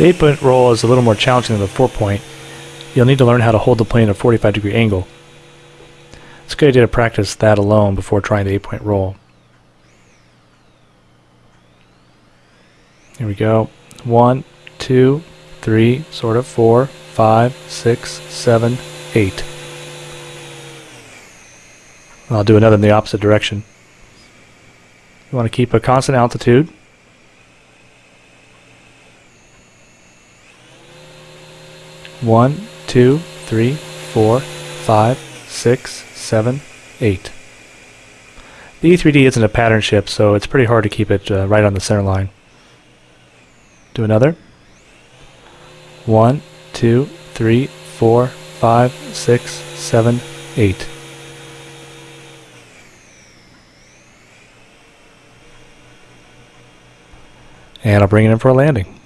The 8 point roll is a little more challenging than the 4 point. You'll need to learn how to hold the plane at a 45 degree angle. It's a good idea to practice that alone before trying the 8 point roll. Here we go. One, two, three, sort of, four, five, six, seven, eight. I'll do another in the opposite direction. You want to keep a constant altitude. One, two, three, four, five, six, seven, eight. The E3D isn't a pattern ship, so it's pretty hard to keep it uh, right on the center line. Do another. One, two, three, four, five, six, seven, eight. And I'll bring it in for a landing.